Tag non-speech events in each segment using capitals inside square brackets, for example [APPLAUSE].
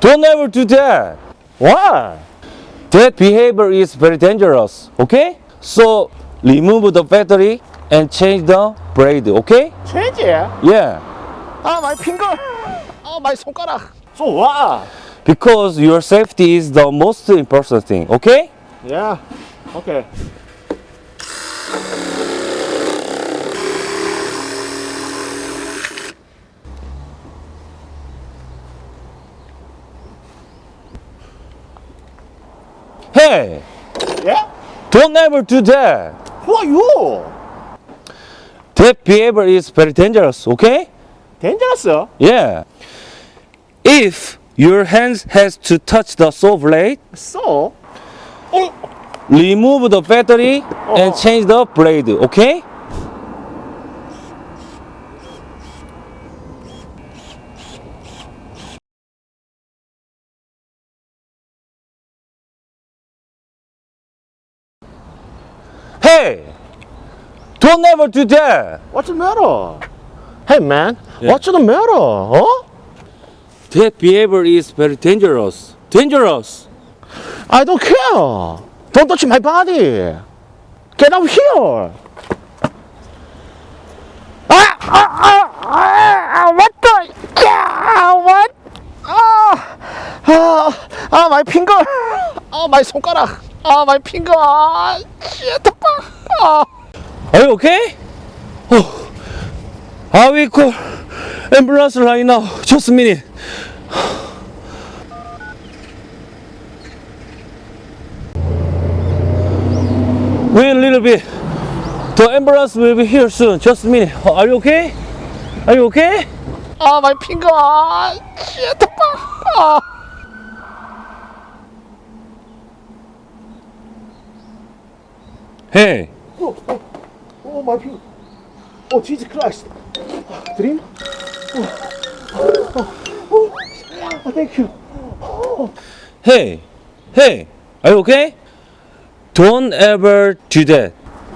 Don't ever do that. Why? That behavior is very dangerous. Okay? So remove the battery and change the blade. Okay? 체지? Yeah. 아, 마이 핑거. 아, 마이 손가락. So what? Because your safety is the most important thing. Okay? Yeah. Okay. Hey, Yeah? don't ever do that. Who are you? That behavior is very dangerous. Okay? Dangerous? Yeah. If your hands has to touch the saw blade, So? 어? remove the battery and Oh. change the blade. Okay? Hey! Don't ever do that! What's the matter? Hey man, Yeah. what's the matter? Huh? That behavior is very dangerous. Dangerous! I don't care. Don't touch my body. Get out here. Ah, ah, ah, ah, what the? Yeah, what? Ah, ah, ah, my finger. Ah, my 손가락. Ah, my finger. Ah, shit. Ah. Are you okay? Oh, I will call ambulance right now. Just a minute. Wait a little bit. The ambulance will be here soon. Just a minute. Oh, Are you okay? Are you okay? Ah, my finger. Ah, shit. Ah. Hey, Oh, oh, oh, my finger. Oh, Jesus Christ. Dream? Oh, oh, oh, oh, thank you. hey, hey. Are you okay? Don't ever do that.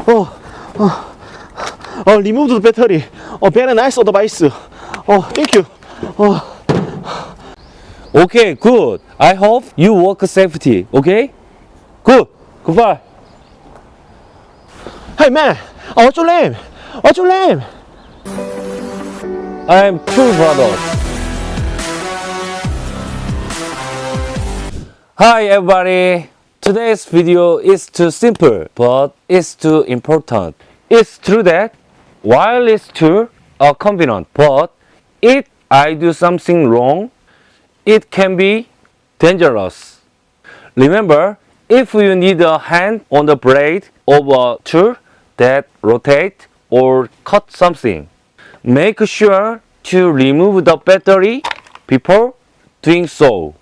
Oh, oh, oh, remove the battery. Oh, very nice advice. Oh, thank you. Oh, Okay, good. I hope you work safety. Okay? Good. Goodbye. Hey man, oh, what's your name? What's your name? I'm Tool Brothers. Hi everybody. Today's video is too simple, but it's too important. It's true that while it's too uh, convenient, but if I do something wrong, it can be dangerous. Remember, if you need a hand on the blade of a tool that rotate or cut something, make sure to remove the battery before doing so.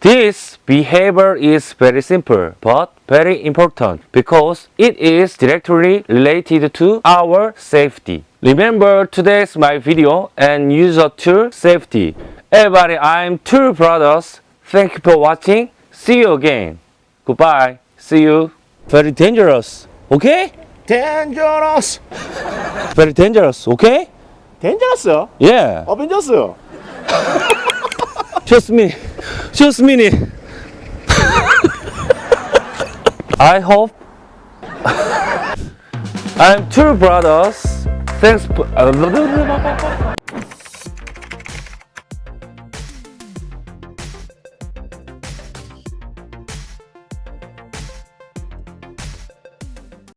This behavior is very simple but very important because it is directly related to our safety. Remember today's my video and user tool safety. Everybody, I'm Tool Brothers. Thank you for watching. See you again. Goodbye. See you. Very dangerous. Okay? Dangerous. Very dangerous. Okay? Dangerous? Yeah. Avengers? [LAUGHS] Just me. Just minute. [LAUGHS] I hope [LAUGHS] I'm Tool Brothers. Thanks.